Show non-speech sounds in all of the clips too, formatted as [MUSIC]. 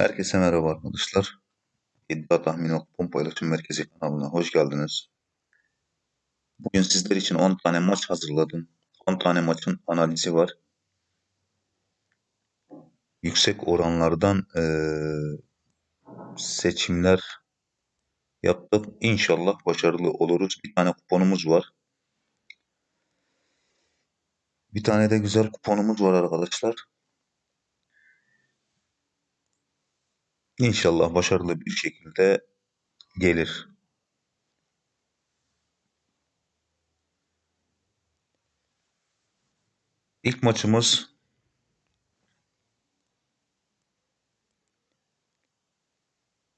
Herkese merhaba arkadaşlar. İddia Tahmini Kupon Paylaşım Merkezi kanalına hoş geldiniz. Bugün sizler için 10 tane maç hazırladım. 10 tane maçın analizi var. Yüksek oranlardan eee, seçimler yaptık. İnşallah başarılı oluruz. Bir tane kuponumuz var. Bir tane de güzel kuponumuz var arkadaşlar. İnşallah başarılı bir şekilde gelir. İlk maçımız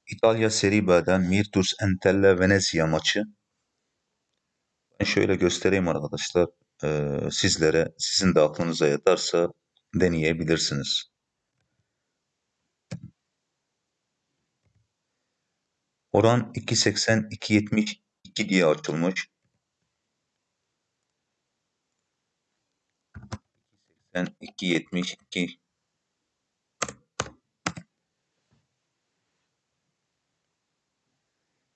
İtalya Serie B'den Virtus Entella Venezia maçı. Ben şöyle göstereyim arkadaşlar. Ee, sizlere sizin de aklınıza yatarsa deneyebilirsiniz. Oran 2.80-2.72 diye açılmış. 2.72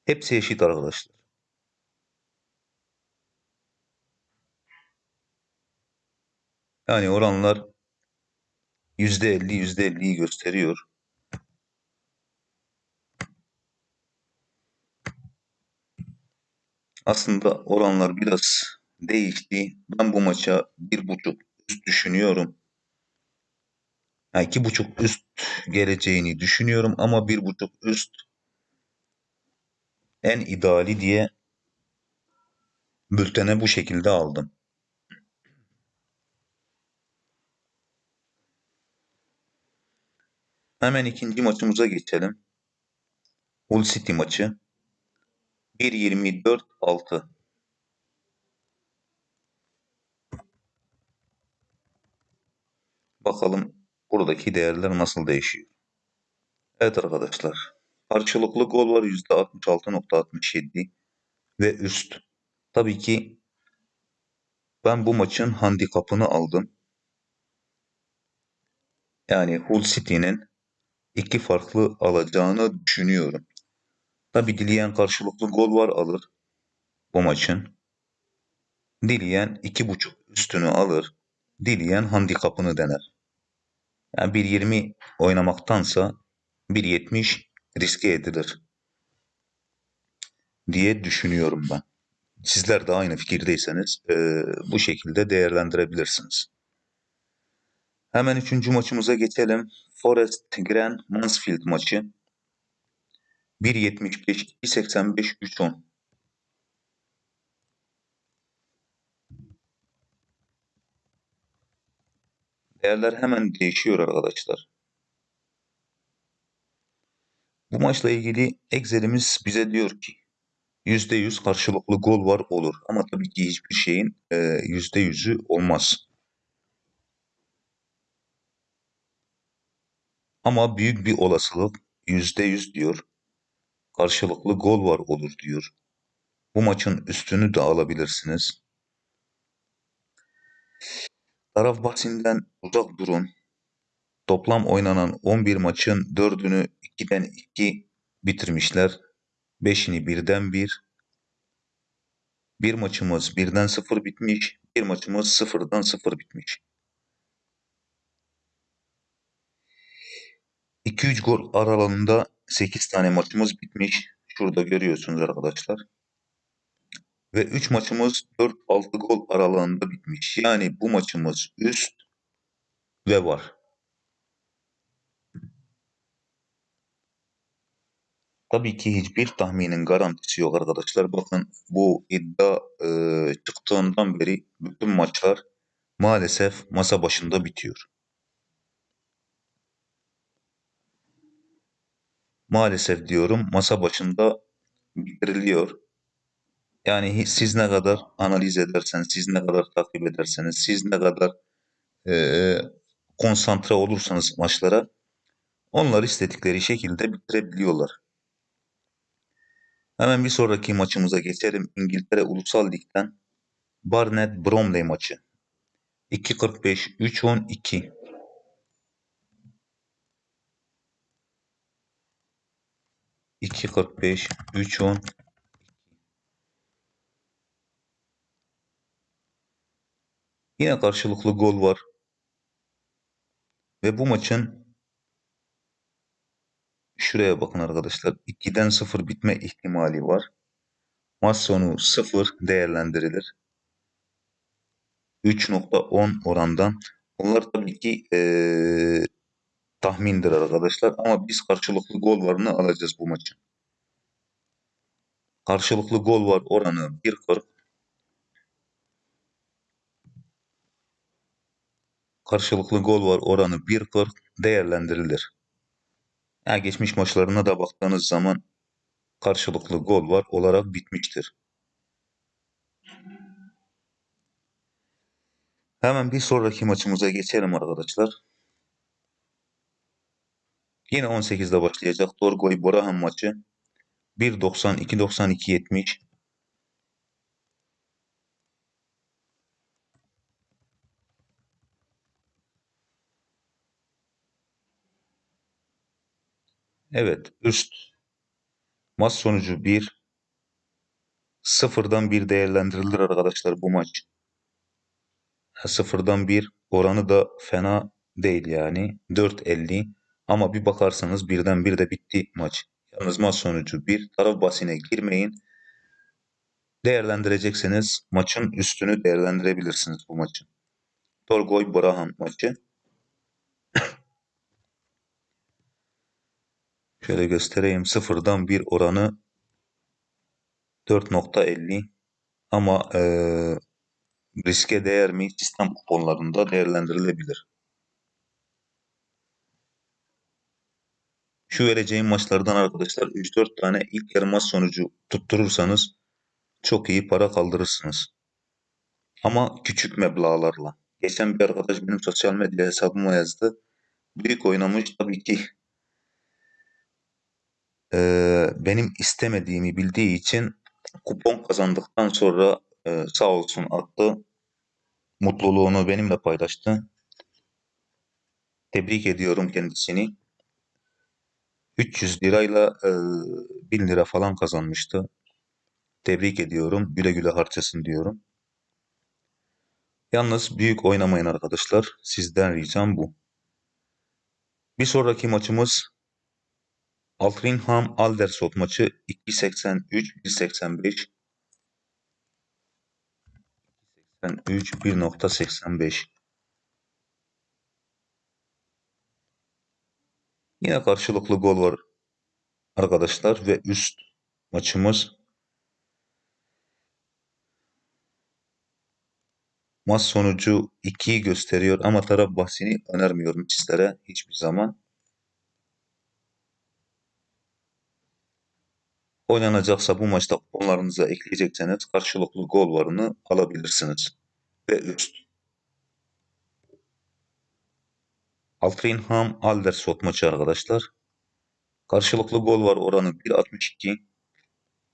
Hepsi eşit arkadaşlar. Yani oranlar %50 %50'yi gösteriyor. Aslında oranlar biraz değişti. Ben bu maça bir buçuk üst düşünüyorum. Yani iki buçuk üst geleceğini düşünüyorum ama bir buçuk üst en ideali diye bültene bu şekilde aldım. Hemen ikinci maçımıza geçelim. Hull City maçı. 1.24-6. Bakalım buradaki değerler nasıl değişiyor. Evet arkadaşlar. Karşılıklı gol var %66.67 ve üst. Tabii ki ben bu maçın handikapını aldım. Yani Hull City'nin iki farklı alacağını düşünüyorum. Tabi dileyen karşılıklı gol var alır bu maçın. Dileyen iki buçuk üstünü alır. Dileyen handikapını dener. Yani 1.20 oynamaktansa 1.70 riske edilir diye düşünüyorum ben. Sizler de aynı fikirdeyseniz e, bu şekilde değerlendirebilirsiniz. Hemen üçüncü maçımıza geçelim. Forest Grand Mansfield maçı. 1.75, 2.85, 3.10. Değerler hemen değişiyor arkadaşlar. Bu maçla ilgili Excel'imiz bize diyor ki %100 karşılıklı gol var olur. Ama tabii ki hiçbir şeyin e, %100'ü olmaz. Ama büyük bir olasılık %100 diyor. Karşılıklı gol var olur diyor. Bu maçın üstünü de alabilirsiniz. Taraf bahsinden uzak durun. Toplam oynanan 11 maçın 4'ünü 2'den 2 bitirmişler. 5'ini 1'den 1. Bir maçımız 1'den 0 bitmiş. Bir maçımız 0'dan 0 bitmiş. 2-3 gol aralığında 8 tane maçımız bitmiş. Şurada görüyorsunuz arkadaşlar. Ve 3 maçımız 4-6 gol aralığında bitmiş. Yani bu maçımız üst ve var. Tabii ki hiçbir tahminin garantisi yok arkadaşlar. Bakın bu iddia e, çıktığından beri bütün maçlar maalesef masa başında bitiyor. Maalesef diyorum masa başında bitiriliyor. Yani siz ne kadar analiz ederseniz, siz ne kadar takip ederseniz, siz ne kadar e, konsantre olursanız maçlara onlar istedikleri şekilde bitirebiliyorlar. Hemen bir sonraki maçımıza geçelim. İngiltere Ulusal Lig'den Barnet Bromley maçı. 2.45 3.12 2.45, 3.10, Yine karşılıklı gol var. Ve bu maçın şuraya bakın arkadaşlar. 2'den 0 bitme ihtimali var. Maç sonu 0 değerlendirilir. 3.10 orandan. Bunlar tabii ki ee, tahmindir arkadaşlar. Ama biz karşılıklı gol varını alacağız bu maçın. Karşılıklı gol var oranı 1.40. Karşılıklı gol var oranı 1.40 değerlendirilir. Yani geçmiş maçlarına da baktığınız zaman karşılıklı gol var olarak bitmiştir. Hemen bir sonraki maçımıza geçelim arkadaşlar. Yine 18'de başlayacak Dorgoy Borahan maçı. 1.90 2.92 70 Evet üst maç sonucu 1 sıfırdan 1 değerlendirilir arkadaşlar bu maç. Sıfırdan 1 oranı da fena değil yani 4.50 ama bir bakarsanız birden bir de bitti maç. Yalnız maç sonucu 1 taraf basine girmeyin. Değerlendirecekseniz maçın üstünü değerlendirebilirsiniz bu maçın. Torgoy Brahan maçı. [COUGHS] Şöyle göstereyim. Sıfırdan bir oranı 4.50 ama e, riske değer mi sistem kuponlarında değerlendirilebilir. Şu vereceğim maçlardan arkadaşlar 3-4 tane ilk yarı maç sonucu tutturursanız çok iyi para kaldırırsınız. Ama küçük meblağlarla. Geçen bir arkadaş benim sosyal medya hesabıma yazdı. Büyük oynamış tabii ki e, benim istemediğimi bildiği için kupon kazandıktan sonra e, sağ olsun attı. Mutluluğunu benimle paylaştı. Tebrik ediyorum kendisini. 300 lirayla e, 1000 lira falan kazanmıştı. Tebrik ediyorum. Güle güle harcasın diyorum. Yalnız büyük oynamayın arkadaşlar. Sizden ricam bu. Bir sonraki maçımız Altrincham Aldersot maçı 2.83 1.85 83 1.85 Yine karşılıklı gol var arkadaşlar ve üst maçımız maç sonucu 2'yi gösteriyor ama taraf bahsini önermiyorum sizlere hiçbir zaman. Oynanacaksa bu maçta onlarınıza ekleyecekseniz karşılıklı gol varını alabilirsiniz. Ve üst. Altrincham Aldersot maçı arkadaşlar. Karşılıklı gol var oranı 1.62.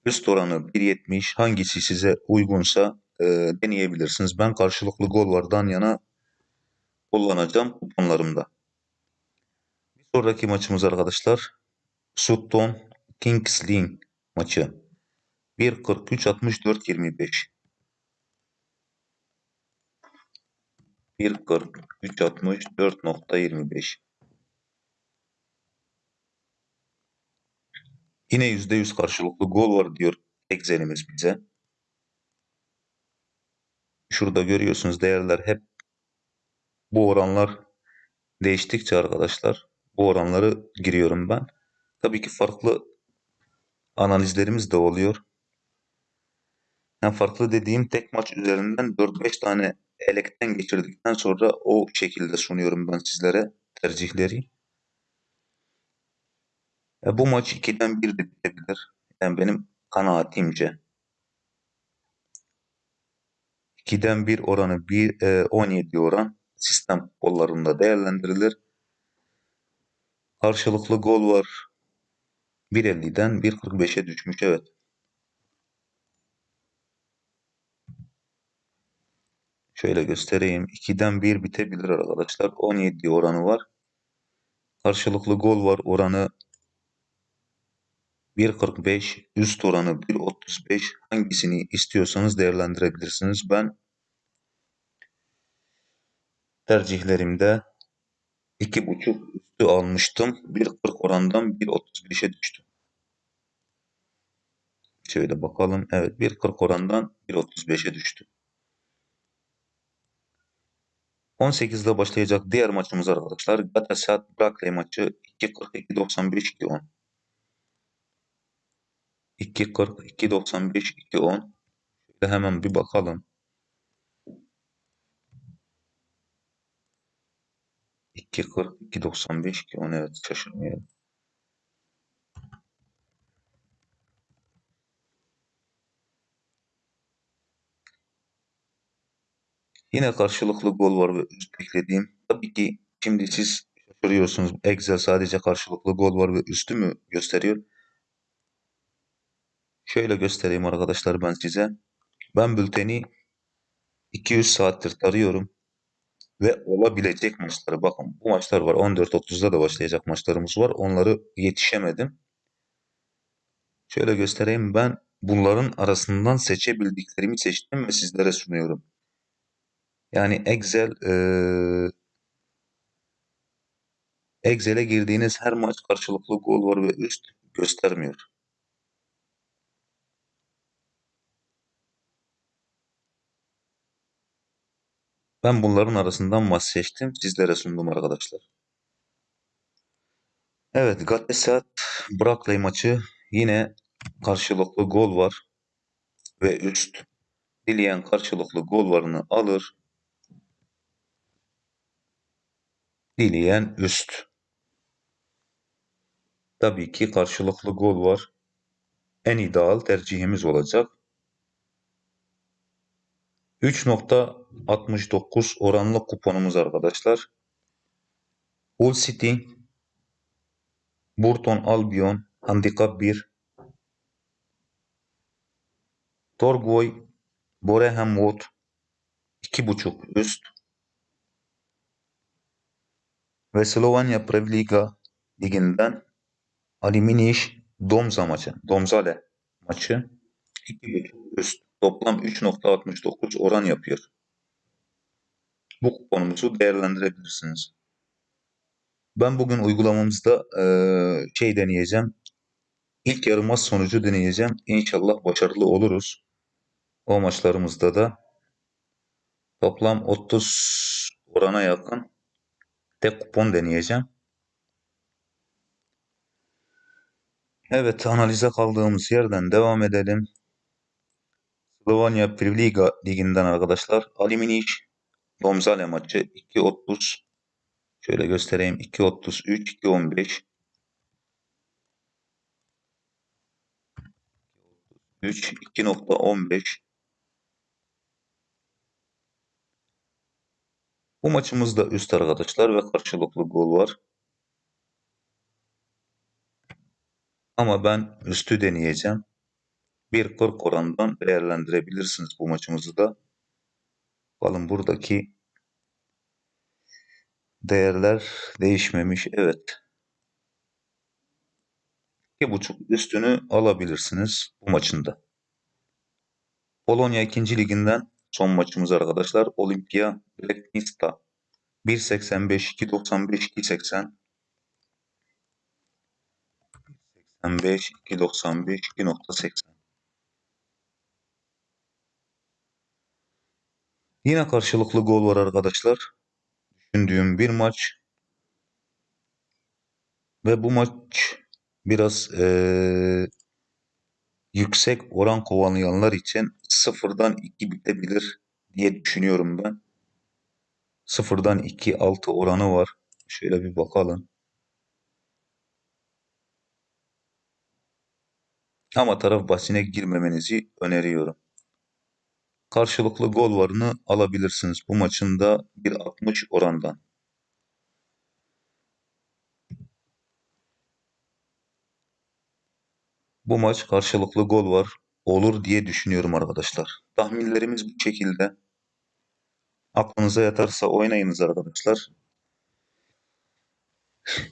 Üst oranı 1.70. Hangisi size uygunsa e, deneyebilirsiniz. Ben karşılıklı gol vardan yana kullanacağım kuponlarımda. Bir sonraki maçımız arkadaşlar. Sutton Kings Lynn maçı. 1.43 64 25 1.43 64.25 Yine %100 karşılıklı gol var diyor Excel'imiz bize. Şurada görüyorsunuz değerler hep bu oranlar değiştikçe arkadaşlar bu oranları giriyorum ben. Tabii ki farklı analizlerimiz de oluyor. Yani farklı dediğim tek maç üzerinden 4-5 tane elekten geçirdikten sonra o şekilde sunuyorum ben sizlere tercihleri. E, bu maç 2'den 1 de bitebilir. Yani benim kanaatimce. 2'den 1 oranı 1, e, 17 oran sistem kollarında değerlendirilir. Karşılıklı gol var. 1.50'den 1.45'e düşmüş evet. Şöyle göstereyim. 2'den 1 bitebilir arkadaşlar. 17 oranı var. Karşılıklı gol var. Oranı 1.45 üst oranı 1.35 hangisini istiyorsanız değerlendirebilirsiniz. Ben tercihlerimde 2.5 üstü almıştım. 1.40 orandan 1.35'e düştü. Şöyle bakalım. Evet 1.40 orandan 1.35'e düştü. 18'de başlayacak diğer maçımız arkadaşlar. Galatasaray Brackley maçı 2.40 2.95 2.10. 2.40 2.95 2.10. Şöyle hemen bir bakalım. 2.40 2.95 2.10 evet şaşırmayalım. Yine karşılıklı gol var ve üst eklediğim. Tabii ki şimdi siz şaşırıyorsunuz. Excel sadece karşılıklı gol var ve üstü mü gösteriyor? Şöyle göstereyim arkadaşlar ben size. Ben bülteni 200 saattir tarıyorum. Ve olabilecek maçları bakın bu maçlar var 14.30'da da başlayacak maçlarımız var. Onları yetişemedim. Şöyle göstereyim ben bunların arasından seçebildiklerimi seçtim ve sizlere sunuyorum. Yani Excel ee, Excel'e girdiğiniz her maç karşılıklı gol var ve üst göstermiyor. Ben bunların arasından maç seçtim. Sizlere sundum arkadaşlar. Evet Galatasaray Brackley maçı yine karşılıklı gol var ve üst. Dileyen karşılıklı gol varını alır. Dileyen üst. Tabii ki karşılıklı gol var. En ideal tercihimiz olacak. 3.69 oranlı kuponumuz arkadaşlar. Hull City, Burton Albion, Handikap 1, Torgoy, Boreham Wood, 2.5 üst ve Slovenya Prevliga liginden Aliminiş Domza maçı, Domzale maçı 2.5 üst. Toplam 3.69 oran yapıyor. Bu kuponumuzu değerlendirebilirsiniz. Ben bugün uygulamamızda e, şey deneyeceğim. İlk yarı maç sonucu deneyeceğim. İnşallah başarılı oluruz. O maçlarımızda da toplam 30 orana yakın tek kupon deneyeceğim. Evet analize kaldığımız yerden devam edelim. Slovenya Privliga liginden arkadaşlar. Aliminiş Domzale maçı 2.30 Şöyle göstereyim. 2.33 2.15 3 2.15 Bu maçımızda üst arkadaşlar ve karşılıklı gol var. Ama ben üstü deneyeceğim. 1.40 orandan değerlendirebilirsiniz bu maçımızı da. Bakalım buradaki değerler değişmemiş. Evet. 2.5 üstünü alabilirsiniz bu maçında. Polonya 2. liginden son maçımız arkadaşlar. Olimpia Leknista 1.85 2.95 2.80 2.85 2.95 2.80 Yine karşılıklı gol var arkadaşlar. Düşündüğüm bir maç. Ve bu maç biraz ee, yüksek oran kovalayanlar için sıfırdan 2 bitebilir diye düşünüyorum ben. Sıfırdan 2 altı oranı var. Şöyle bir bakalım. Ama taraf bahsine girmemenizi öneriyorum. Karşılıklı gol varını alabilirsiniz bu maçında 1.60 orandan. Bu maç karşılıklı gol var olur diye düşünüyorum arkadaşlar. Tahminlerimiz bu şekilde. Aklınıza yatarsa oynayınız arkadaşlar.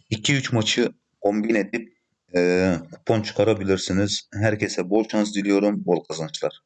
2-3 maçı kombin edip eee, kupon çıkarabilirsiniz. Herkese bol şans diliyorum, bol kazançlar.